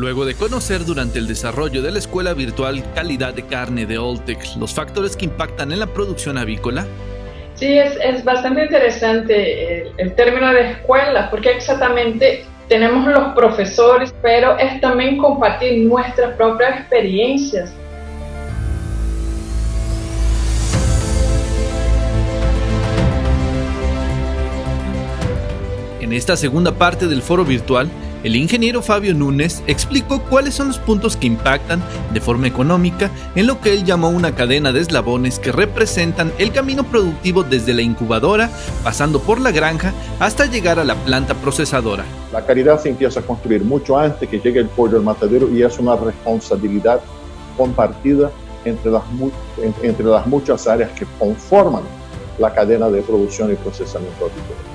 Luego de conocer durante el desarrollo de la escuela virtual calidad de carne de Oltec los factores que impactan en la producción avícola, Sí, es, es bastante interesante el, el, término de escuela, porque exactamente tenemos los profesores, pero es también compartir nuestras propias experiencias. En esta segunda parte del foro virtual, el ingeniero Fabio Núñez explicó cuáles son los puntos que impactan de forma económica en lo que él llamó una cadena de eslabones que representan el camino productivo desde la incubadora, pasando por la granja, hasta llegar a la planta procesadora. La calidad se empieza a construir mucho antes que llegue el pollo al matadero y es una responsabilidad compartida entre las, entre las muchas áreas que conforman la cadena de producción y procesamiento agrícola.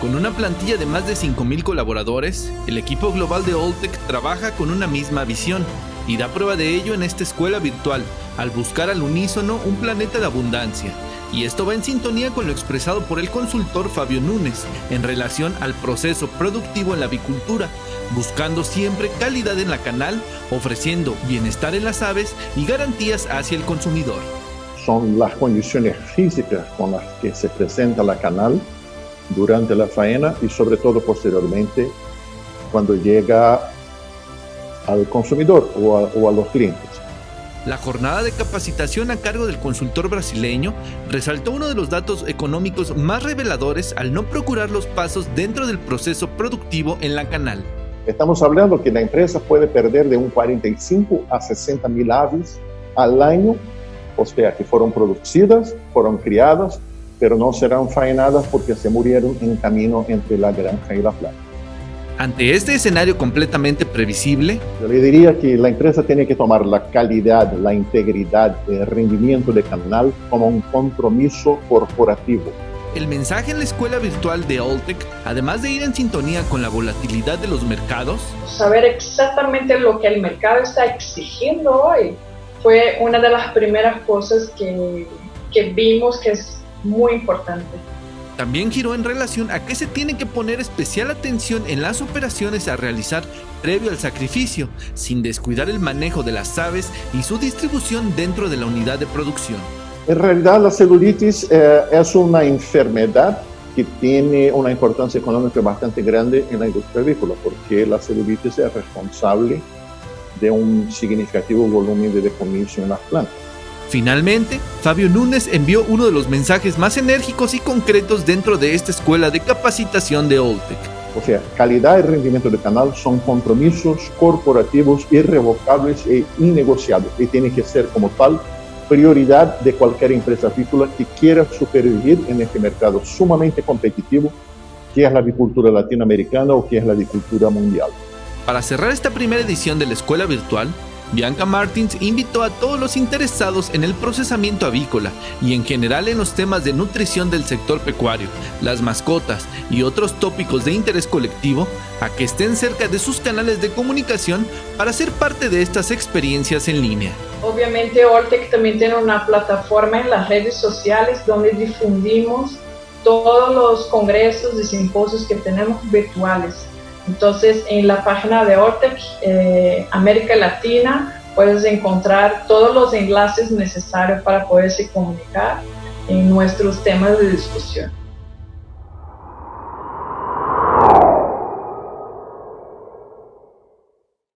Con una plantilla de más de 5.000 colaboradores, el equipo global de Oltec trabaja con una misma visión y da prueba de ello en esta escuela virtual, al buscar al unísono un planeta de abundancia. Y esto va en sintonía con lo expresado por el consultor Fabio Núñez en relación al proceso productivo en la avicultura, buscando siempre calidad en la canal, ofreciendo bienestar en las aves y garantías hacia el consumidor. Son las condiciones físicas con las que se presenta la canal durante la faena y sobre todo posteriormente cuando llega al consumidor o a, o a, los clientes. La jornada de capacitación a cargo del consultor brasileño resaltó uno de los datos económicos más reveladores al no procurar los pasos dentro del proceso productivo en la canal. Estamos hablando que la empresa puede perder de un 45 a 60 mil aves al año, o sea, que fueron producidas, fueron criadas pero no serán faenadas porque se murieron en camino entre la granja y la planta. Ante este escenario completamente previsible, yo le diría que la empresa tiene que tomar la calidad, la integridad, el rendimiento de canal como un compromiso corporativo. El mensaje en la escuela virtual de Oltec, además de ir en sintonía con la volatilidad de los mercados, saber exactamente lo que el mercado está exigiendo hoy fue una de las primeras cosas que, que vimos que es muy importante. También giró en relación a que se tiene que poner especial atención en las operaciones a realizar previo al sacrificio, sin descuidar el manejo de las aves y su distribución dentro de la unidad de producción. En realidad la celulitis eh, es una enfermedad que tiene una importancia económica bastante grande en la industria agrícola, porque la celulitis es responsable de un significativo volumen de decomiso en las plantas. Finalmente, Fabio Núñez envió uno de los mensajes más enérgicos y concretos dentro de esta escuela de capacitación de Oltec. O sea, calidad y rendimiento de canal son compromisos corporativos irrevocables e innegociables y tiene que ser como tal prioridad de cualquier empresa avícola que quiera supervivir en este mercado sumamente competitivo que es la avicultura latinoamericana o que es la avicultura mundial. Para cerrar esta primera edición de la escuela virtual, Bianca Martins invitó a todos los interesados en el procesamiento avícola y en general en los temas de nutrición del sector pecuario, las mascotas y otros tópicos de interés colectivo a que estén cerca de sus canales de comunicación para ser parte de estas experiencias en línea. Obviamente Oltec también tiene una plataforma en las redes sociales donde difundimos todos los congresos y simposios que tenemos virtuales. Entonces, en la página de Ortec eh, América Latina puedes encontrar todos los enlaces necesarios para poderse comunicar en nuestros temas de discusión.